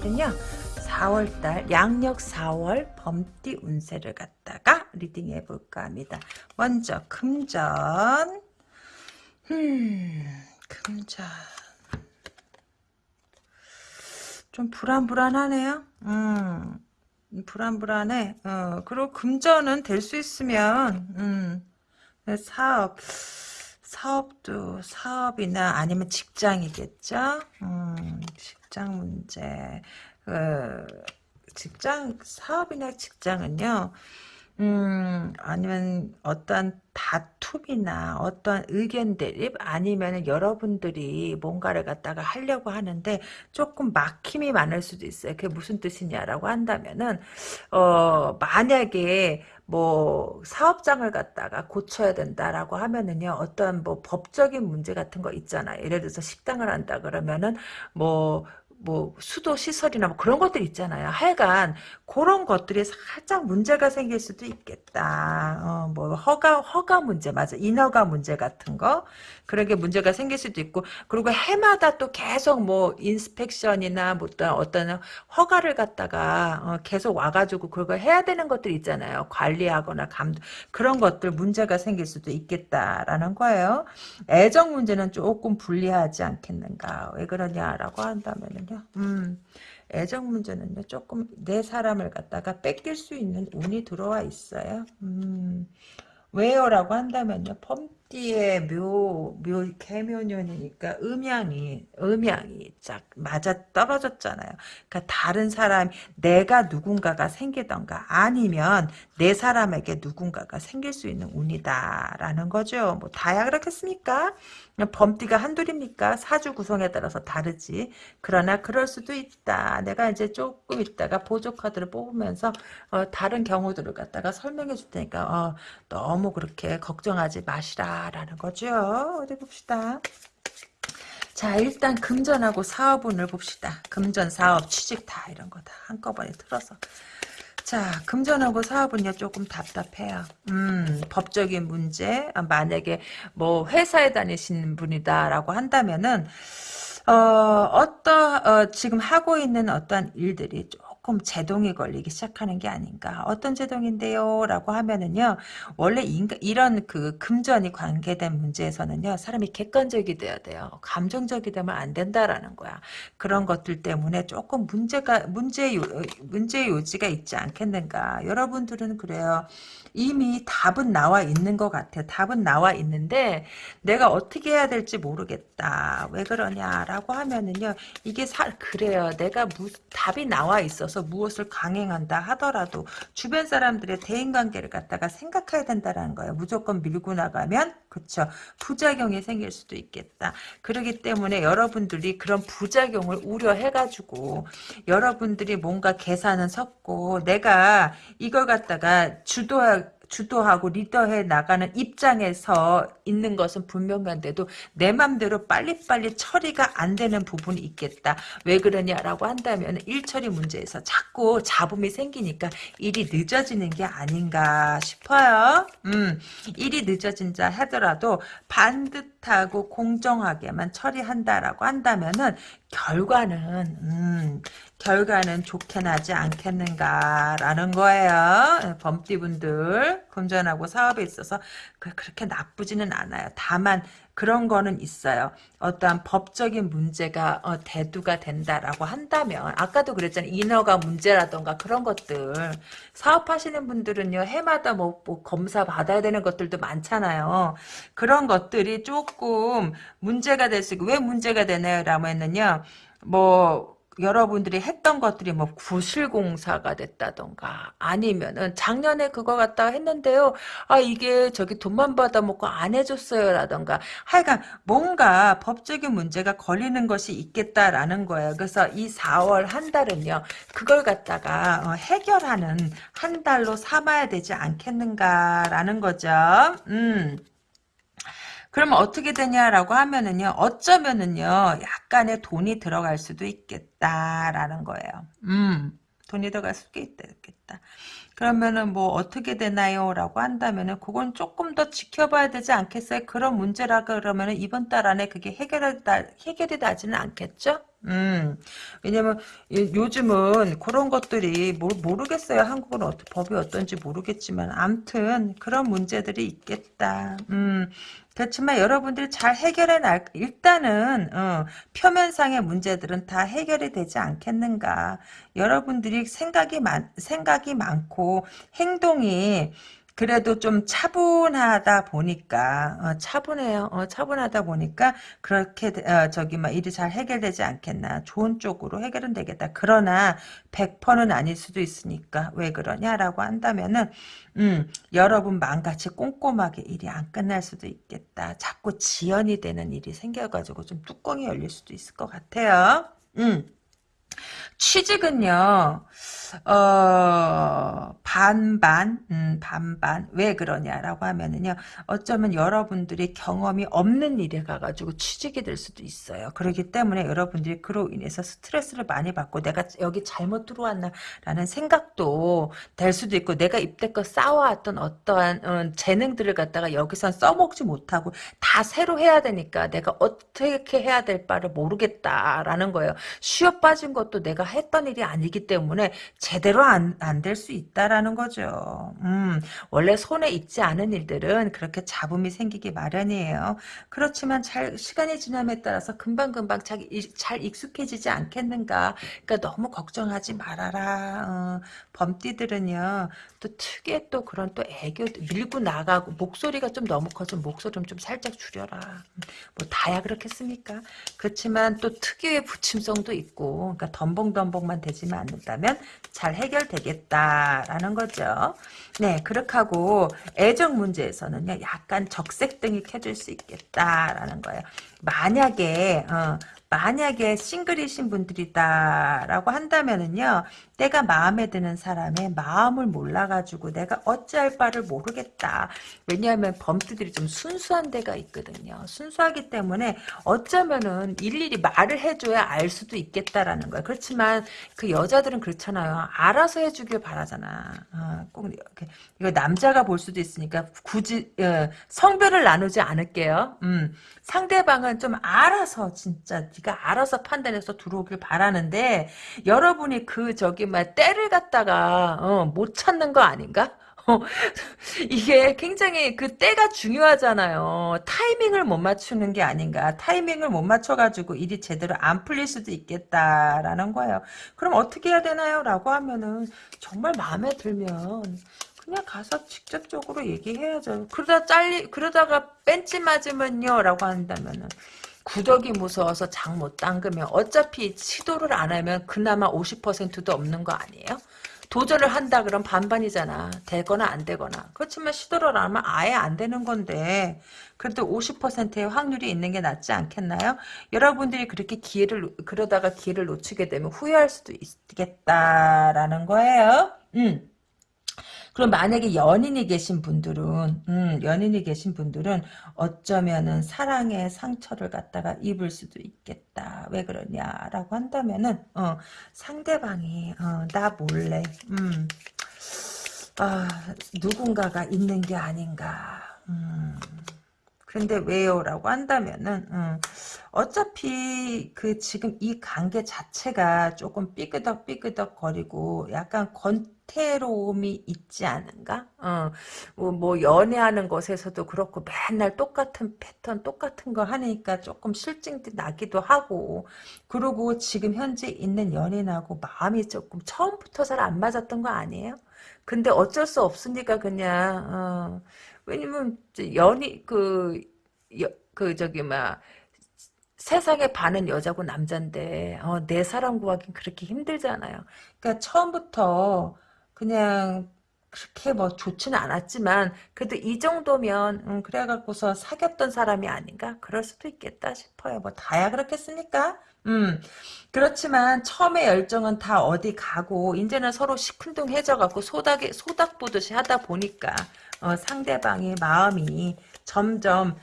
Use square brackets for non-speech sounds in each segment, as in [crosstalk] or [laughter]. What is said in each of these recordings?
오늘은요 4월달 양력 4월 범띠 운세를 갖다가 리딩해 볼까 합니다. 먼저 금전 음 금전 좀 불안불안하네요. 음 불안불안해. 어 그리고 금전은 될 수 있으면 음 사업 사업도 사업이나 아니면 직장이겠죠. 음, 직장 문제. 그 직장 사업이나 직장은요. 음, 아니면 어떤 다툼이나 어떤 의견 대립 아니면 여러분들이 뭔가를 갖다가 하려고 하는데 조금 막힘이 많을 수도 있어요. 그게 무슨 뜻이냐라고 한다면은 어 만약에 뭐 사업장을 갖다가 고쳐야 된다라고 하면은요 어떤 뭐 법적인 문제 같은 거 있잖아요. 예를 들어서 식당을 한다 그러면은 뭐 뭐 수도 시설이나 뭐 그런 것들 있잖아요. 하여간 그런 것들이 살짝 문제가 생길 수도 있겠다. 어, 뭐 허가 허가 문제 맞아. 인허가 문제 같은 거 그런 게 문제가 생길 수도 있고 그리고 해마다 또 계속 뭐 인스펙션이나 뭐 어떤 어떤 허가를 갖다가 어, 계속 와가지고 그걸 해야 되는 것들 있잖아요. 관리하거나 감 그런 것들 문제가 생길 수도 있겠다라는 거예요. 애정 문제는 조금 불리하지 않겠는가. 왜 그러냐라고 한다면은 거거든요. 음, 애정 문제는요, 조금 내 사람을 갖다가 뺏길 수 있는 운이 들어와 있어요. 음, 왜요? 라고 한다면요, 펌 띠의 묘, 묘, 개묘년이니까 음양이, 음양이 쫙 맞아 떨어졌잖아요. 그러니까 다른 사람, 내가 누군가가 생기던가 아니면 내 사람에게 누군가가 생길 수 있는 운이다라는 거죠. 뭐 다야 그렇겠습니까? 범띠가 한둘입니까? 사주 구성에 따라서 다르지. 그러나 그럴 수도 있다. 내가 이제 조금 있다가 보조 카드를 뽑으면서 어, 다른 경우들을 갖다가 설명해 줄 테니까 어, 너무 그렇게 걱정하지 마시라 라는 거죠. 어디 봅시다. 자 일단 금전하고 사업운을 봅시다. 금전, 사업, 취직 다 이런 거 다 한꺼번에 틀어서 자, 금전하고 사업은요, 조금 답답해요. 음, 법적인 문제, 아, 만약에 뭐 회사에 다니시는 분이다라고 한다면은, 어, 어떠, 어, 지금 하고 있는 어떤 일들이 좀 조금 제동이 걸리기 시작하는 게 아닌가. 어떤 제동인데요? 라고 하면은요, 원래 인가, 이런 그 금전이 관계된 문제에서는요, 사람이 객관적이 돼야 돼요. 감정적이 되면 안 된다라는 거야. 그런 것들 때문에 조금 문제가, 문제, 요, 문제 요지가 있지 않겠는가. 여러분들은 그래요. 이미 답은 나와 있는 것 같아요. 답은 나와 있는데 내가 어떻게 해야 될지 모르겠다. 왜 그러냐라고 하면은요. 이게 사, 그래요. 내가 무, 답이 나와 있어 서 무엇을 강행한다 하더라도 주변 사람들의 대인관계를 갖다가 생각해야 된다라는 거예요. 무조건 밀고 나가면 그쵸 부작용이 생길 수도 있겠다. 그러기 때문에 여러분들이 그런 부작용을 우려해가지고 여러분들이 뭔가 계산은 섰고 내가 이걸 갖다가 주도할 주도하고 리더해 나가는 입장에서 있는 것은 분명한데도 내 맘대로 빨리빨리 처리가 안 되는 부분이 있겠다. 왜 그러냐라고 한다면 일처리 문제에서 자꾸 잡음이 생기니까 일이 늦어지는 게 아닌가 싶어요. 음, 일이 늦어진다 하더라도 반듯하고 공정하게만 처리한다라고 한다면은 결과는 음, 결과는 좋게 나지 않겠는가라는 거예요. 범띠분들 금전하고 사업에 있어서 그, 그렇게 나쁘지는 않아요. 다만 그런 거는 있어요. 어떠한 법적인 문제가 어, 대두가 된다라고 한다면 아까도 그랬잖아요. 인허가 문제라던가 그런 것들 사업하시는 분들은요. 해마다 뭐, 뭐 검사 받아야 되는 것들도 많잖아요. 그런 것들이 조금 문제가 될 수 있고 왜 문제가 되나요? 라면은요. 뭐 여러분들이 했던 것들이 뭐 구실공사가 됐다던가 아니면은 작년에 그거 갖다가 했는데요. 아 이게 저기 돈만 받아먹고 안 해줬어요 라던가 하여간 뭔가 법적인 문제가 걸리는 것이 있겠다라는 거예요. 그래서 이 4월 한 달은요. 그걸 갖다가 어, 해결하는 한 달로 삼아야 되지 않겠는가라는 거죠. 음. 그러면 어떻게 되냐라고 하면은요, 어쩌면은요, 약간의 돈이 들어갈 수도 있겠다라는 거예요. 음, 돈이 들어갈 수도 있겠다. 그러면은 뭐 어떻게 되나요? 라고 한다면은 그건 조금 더 지켜봐야 되지 않겠어요? 그런 문제라 그러면은 이번 달 안에 그게 해결이, 해결이 나지는 않겠죠? 음, 왜냐면 요즘은 그런 것들이 모, 모르겠어요. 한국은 어, 법이 어떤지 모르겠지만 암튼 그런 문제들이 있겠다. 음, 그렇지만 여러분들이 잘 해결해 날 일단은 어, 표면상의 문제들은 다 해결이 되지 않겠는가. 여러분들이 생각이 많 생각이 많고 행동이 그래도 좀 차분하다 보니까 어, 차분해요. 어, 차분하다 보니까 그렇게 어, 저기 막 일이 잘 해결되지 않겠나. 좋은 쪽으로 해결은 되겠다. 그러나 100%는 아닐 수도 있으니까 왜 그러냐라고 한다면은 음, 여러분 마음같이 꼼꼼하게 일이 안 끝날 수도 있겠다. 자꾸 지연이 되는 일이 생겨가지고 좀 뚜껑이 열릴 수도 있을 것 같아요. 음. 취직은요, 어, 반반, 음, 반반. 왜 그러냐라고 하면은요, 어쩌면 여러분들이 경험이 없는 일에 가가지고 취직이 될 수도 있어요. 그렇기 때문에 여러분들이 그로 인해서 스트레스를 많이 받고 내가 여기 잘못 들어왔나라는 생각도 될 수도 있고, 내가 입대껏 쌓아왔던 어떠한 어, 재능들을 갖다가 여기선 써먹지 못하고 다 새로 해야 되니까 내가 어떻게 해야 될 바를 모르겠다라는 거예요. 쉬어 빠진 것도 내가 했던 일이 아니기 때문에 제대로 안안될 수 있다라는 거죠. 음, 원래 손에 익지 않은 일들은 그렇게 잡음이 생기기 마련이에요. 그렇지만 잘 시간이 지남에 따라서 금방금방 잘, 잘 익숙해지지 않겠는가. 그러니까 너무 걱정하지 말아라. 어, 범띠들은요. 또 특유의 또 그런 또 애교 밀고 나가고 목소리가 좀 너무 커서 목소리 좀 살짝 줄여라. 뭐 다야 그렇겠습니까? 그렇지만 또 특유의 부침성도 있고 그러니까 덤벙덤벙만 되지만 않는다면 잘 해결되겠다라는 거죠. 네, 그렇게 하고 애정 문제에서는요. 약간 적색등이 켜질 수 있겠다라는 거예요. 만약에 어, 만약에 싱글이신 분들이다라고 한다면은요. 내가 마음에 드는 사람의 마음을 몰라가지고 내가 어찌할 바를 모르겠다. 왜냐하면 범띠들이 좀 순수한 데가 있거든요. 순수하기 때문에 어쩌면은 일일이 말을 해줘야 알 수도 있겠다라는 거야. 그렇지만 그 여자들은 그렇잖아요. 알아서 해주길 바라잖아. 어, 꼭 이렇게 이거 남자가 볼 수도 있으니까 굳이 어, 성별을 나누지 않을게요. 음, 상대방은 좀 알아서 진짜 네가 알아서 판단해서 들어오길 바라는데 여러분이 그 저기 막 때를 갖다가 어, 못 찾는 거 아닌가? 어, [laughs] 이게 굉장히 그 때가 중요하잖아요. 타이밍을 못 맞추는 게 아닌가. 타이밍을 못 맞춰가지고 일이 제대로 안 풀릴 수도 있겠다라는 거예요. 그럼 어떻게 해야 되나요? 라고 하면은 정말 마음에 들면 그냥 가서 직접적으로 얘기해야죠. 그러다 잘리, 그러다가 뺀지 맞으면요. 라고 한다면은 구덕이 무서워서 장 못 담그면 어차피 시도를 안 하면 그나마 50%도 없는 거 아니에요? 도전을 한다 그럼 반반이잖아. 되거나 안 되거나. 그렇지만 시도를 안 하면 아예 안 되는 건데 그래도 50%의 확률이 있는 게 낫지 않겠나요? 여러분들이 그렇게 기회를 그러다가 기회를 놓치게 되면 후회할 수도 있겠다라는 거예요. 음. 그럼 만약에 연인이 계신 분들은 음, 연인이 계신 분들은 어쩌면은 사랑의 상처를 갖다가 입을 수도 있겠다. 왜 그러냐라고 한다면은 어, 상대방이 어, 나 몰래 음, 아, 누군가가 있는 게 아닌가. 음. 근데 왜요? 라고 한다면은 음, 어차피 그 지금 이 관계 자체가 조금 삐그덕 삐그덕 거리고 약간 권태로움이 있지 않은가? 어, 뭐, 뭐 연애하는 것에서도 그렇고 맨날 똑같은 패턴 똑같은 거 하니까 조금 실증 나기도 하고 그리고 지금 현재 있는 연인하고 마음이 조금 처음부터 잘 안 맞았던 거 아니에요? 근데 어쩔 수 없으니까 그냥 어, 왜냐면 연이 그, 여, 그 저기 막 세상에 반은 여자고 남잔데 어, 내 사람 구하기 그렇게 힘들잖아요. 그러니까 처음부터 그냥 그렇게 뭐 좋지는 않았지만 그래도 이 정도면 음, 그래갖고서 사귀었던 사람이 아닌가 그럴 수도 있겠다 싶어요. 뭐 다야 그렇겠습니까? 음 그렇지만 처음에 열정은 다 어디 가고 이제는 서로 시큰둥해져 갖고 소닥이 소닥 보듯이 하다 보니까 어, 상대방의 마음이 점점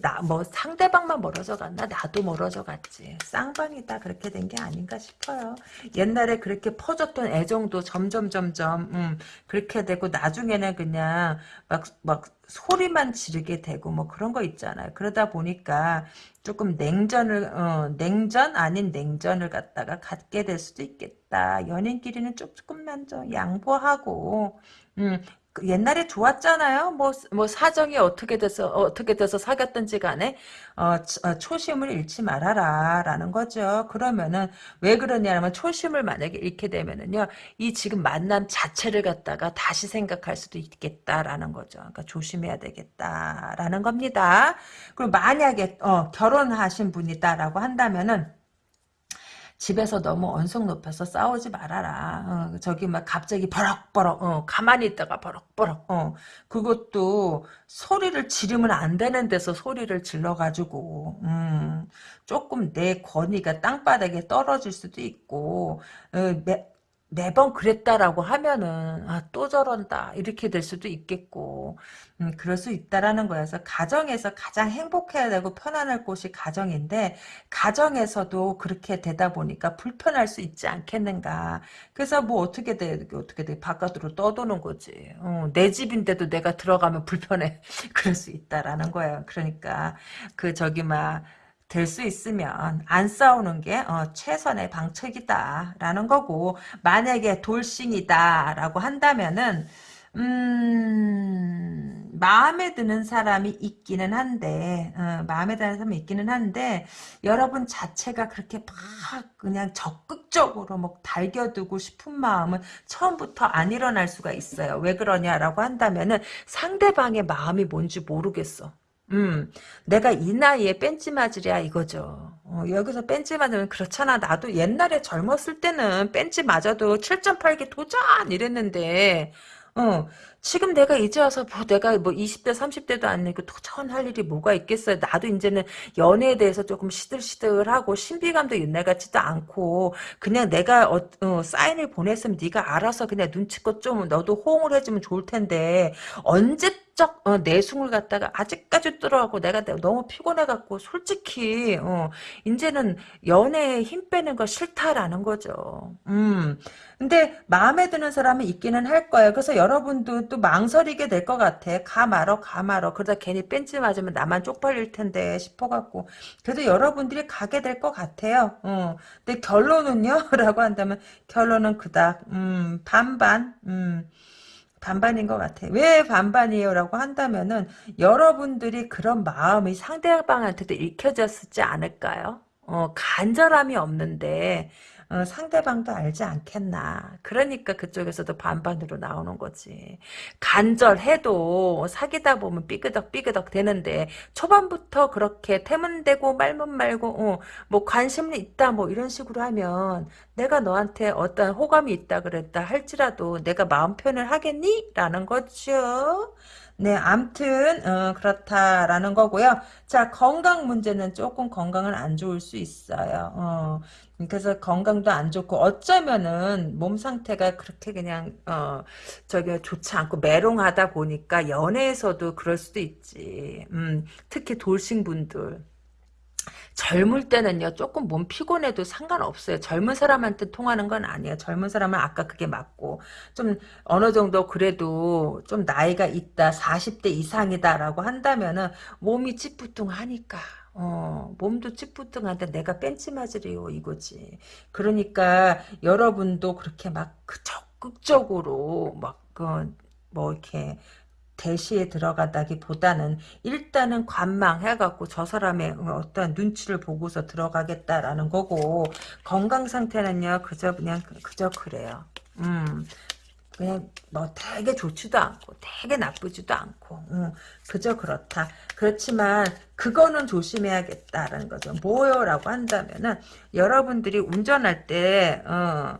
나 뭐 상대방만 멀어져 갔나? 나도 멀어져 갔지. 쌍방이다. 그렇게 된 게 아닌가 싶어요. 옛날에 그렇게 퍼졌던 애정도 점점 점점 음, 그렇게 되고 나중에는 그냥 막막 소리만 지르게 되고 뭐 그런 거 있잖아요. 그러다 보니까 조금 냉전을 어, 냉전 아닌 냉전을 갖다가 갖게 될 수도 있겠다. 연인끼리는 조금만 좀 양보하고 음, 그 옛날에 좋았잖아요. 뭐, 뭐, 사정이 어떻게 돼서, 어떻게 돼서 사귀었든지 간에, 어, 어, 초심을 잃지 말아라. 라는 거죠. 그러면은, 왜 그러냐면, 초심을 만약에 잃게 되면은요, 이 지금 만남 자체를 갖다가 다시 생각할 수도 있겠다라는 거죠. 그러니까 조심해야 되겠다라는 겁니다. 그리고 만약에, 어, 결혼하신 분이다라고 한다면은, 집에서 너무 언성 높여서 싸우지 말아라. 어, 저기 막 갑자기 버럭버럭 어, 가만히 있다가 버럭버럭 어, 그것도 소리를 지르면 안 되는 데서 소리를 질러가지고 음, 조금 내 권위가 땅바닥에 떨어질 수도 있고 어, 매, 매번 그랬다라고 하면은 아, 또 저런다. 이렇게 될 수도 있겠고. 음, 그럴 수 있다라는 거여서 가정에서 가장 행복해야 되고 편안할 곳이 가정인데 가정에서도 그렇게 되다 보니까 불편할 수 있지 않겠는가. 그래서 뭐 어떻게 돼? 어떻게 돼? 바깥으로 떠도는 거지. 어, 내 집인데도 내가 들어가면 불편해. [laughs] 그럴 수 있다라는 거예요. 그러니까 그 저기 막 될 수 있으면 안 싸우는 게 어, 최선의 방책이다라는 거고 만약에 돌싱이다라고 한다면은 음, 마음에 드는 사람이 있기는 한데, 어, 마음에 드는 사람이 있기는 한데, 여러분 자체가 그렇게 막 그냥 적극적으로 뭐 달겨두고 싶은 마음은 처음부터 안 일어날 수가 있어요. 왜 그러냐라고 한다면은 상대방의 마음이 뭔지 모르겠어. 음, 내가 이 나이에 뺀지 맞으랴 이거죠. 어, 여기서 뺀지 맞으면 그렇잖아. 나도 옛날에 젊었을 때는 뺀지 맞아도 7.8기 도전 이랬는데 어, 지금 내가 이제 와서 뭐 내가 뭐 20대 30대도 아니고 도전할 일이 뭐가 있겠어요. 나도 이제는 연애에 대해서 조금 시들시들하고 신비감도 옛날 같지도 않고 그냥 내가 어, 어, 사인을 보냈으면 네가 알아서 그냥 눈치껏 좀 너도 호응을 해주면 좋을 텐데 언제 적 어, 내숭을 갖다가 아직까지 뚫어갖고 내가 너무 피곤해갖고 솔직히 어, 이제는 연애에 힘 빼는 거 싫다라는 거죠. 음. 근데 마음에 드는 사람이 있기는 할 거예요. 그래서 여러분도 또 망설이게 될 것 같아. 가 말어 가 말어. 그러다 괜히 뺀지 맞으면 나만 쪽팔릴 텐데 싶어갖고. 그래도 여러분들이 가게 될 것 같아요. 어. 근데 결론은요? [laughs] 라고 한다면 결론은 그닥 음, 반반 음. 반반인 것 같아. 왜 반반이에요? 라고 한다면은 여러분들이 그런 마음이 상대방한테도 읽혀졌지 않을까요? 어, 간절함이 없는데 어, 상대방도 알지 않겠나. 그러니까 그쪽에서도 반반으로 나오는 거지. 간절해도 사귀다 보면 삐그덕 삐그덕 되는데 초반부터 그렇게 태문대고 말문 말고 어, 뭐 관심이 있다 뭐 이런 식으로 하면 내가 너한테 어떤 호감이 있다 그랬다 할지라도 내가 마음 표현을 하겠니? 라는 거죠. 네, 암튼 어, 그렇다라는 거고요. 자, 건강 문제는 조금 건강은 안 좋을 수 있어요. 어, 그래서 건강도 안 좋고 어쩌면은 몸 상태가 그렇게 그냥 어 저기 좋지 않고 메롱하다 보니까 연애에서도 그럴 수도 있지. 음, 특히 돌싱 분들. 젊을 때는요 조금 몸 피곤해도 상관없어요 젊은 사람한테 통하는 건 아니에요 젊은 사람은 아까 그게 맞고 좀 어느 정도 그래도 좀 나이가 있다 40대 이상이다 라고 한다면은 몸이 찌뿌둥하니까 어, 몸도 찌뿌둥한데 내가 뺀치 맞으래요 이거지. 그러니까 여러분도 그렇게 막그 적극적으로 막그뭐 이렇게 대시에 들어가다기보다는 일단은 관망해갖고 저 사람의 어떤 눈치를 보고서 들어가겠다라는 거고 건강 상태는요 그저 그냥 그저 그래요. 음 그냥 뭐 되게 좋지도 않고 되게 나쁘지도 않고 음, 그저 그렇다. 그렇지만 그거는 조심해야겠다라는 거죠. 뭐요? 라고 한다면은 여러분들이 운전할 때 어,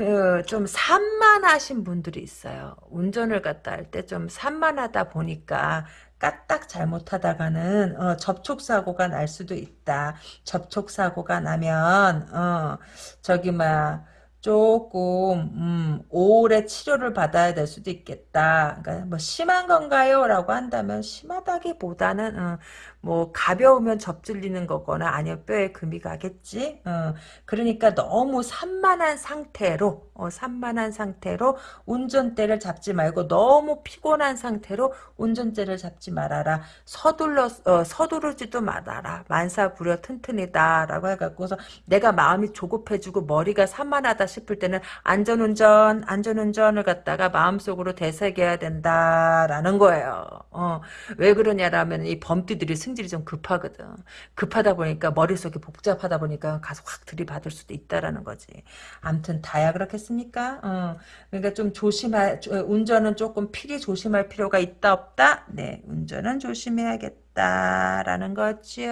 그 좀 산만하신 분들이 있어요. 운전을 갖다 할 때 좀 산만하다 보니까 까딱 잘못하다가는 어, 접촉사고가 날 수도 있다. 접촉사고가 나면 어, 저기 막 조금 음, 오래 치료를 받아야 될 수도 있겠다. 그러니까 뭐 심한 건가요?라고 한다면 심하다기보다는 어, 뭐 가벼우면 접질리는 거거나 아니면 뼈에 금이 가겠지. 어, 그러니까 너무 산만한 상태로 어, 산만한 상태로 운전대를 잡지 말고 너무 피곤한 상태로 운전대를 잡지 말아라. 서둘러 어, 서두르지도 말아라. 만사부려 튼튼이다라고 해갖고서 내가 마음이 조급해지고 머리가 산만하다 싶을 때는 안전운전 안전운전을 갖다가 마음속으로 되새겨야 된다라는 거예요. 어, 왜 그러냐라면 이 범띠들이 승 질이 좀 급하거든. 급하다 보니까 머릿속이 복잡하다 보니까 가서 확 들이받을 수도 있다라는 거지. 암튼 다야 그렇겠습니까? 어, 그러니까 좀 조심할 운전은 조금 필히 조심할 필요가 있다 없다. 네, 운전은 조심해야겠다라는 거죠.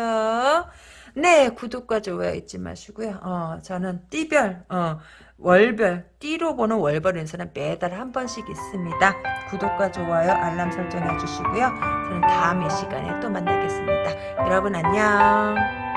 네, 구독과 좋아요 잊지 마시고요. 어, 저는 띠별, 어, 월별, 띠로 보는 월별 인사는 매달 한 번씩 있습니다. 구독과 좋아요, 알람 설정해 주시고요. 저는 다음 이 시간에 또 만나겠습니다. 여러분 안녕.